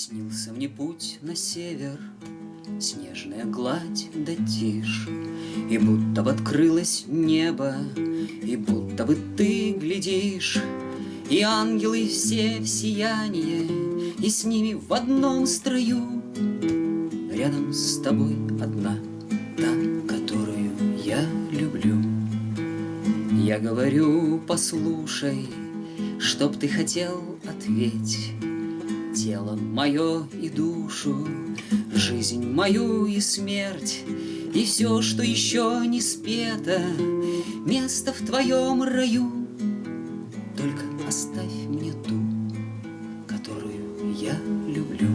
Снился мне путь на север, Снежная гладь да тишь, И будто бы открылось небо, И будто бы ты глядишь, И ангелы все в сиянии, И с ними в одном строю Рядом с тобой одна, та, которую я люблю. Я говорю, послушай, Чтоб ты хотел, ответь. Тело мое и душу, Жизнь мою и смерть, И все, что еще не спето, Место в твоем раю. Только оставь мне ту, которую я люблю.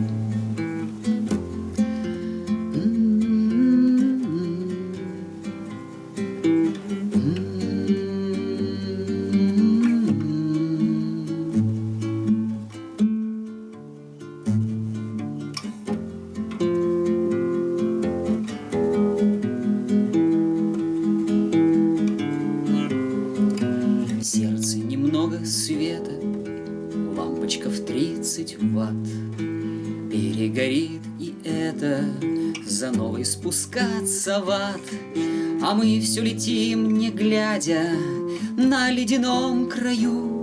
Сердце немного света, Лампочка в тридцать ватт. Перегорит и это, За новой спускаться в ад. А мы все летим, не глядя, На ледяном краю.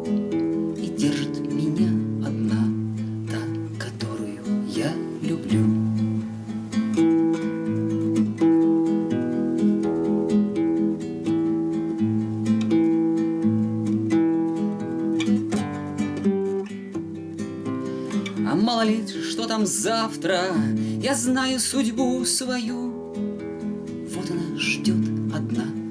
А мало ли, что там завтра, я знаю судьбу свою. Вот она ждет одна.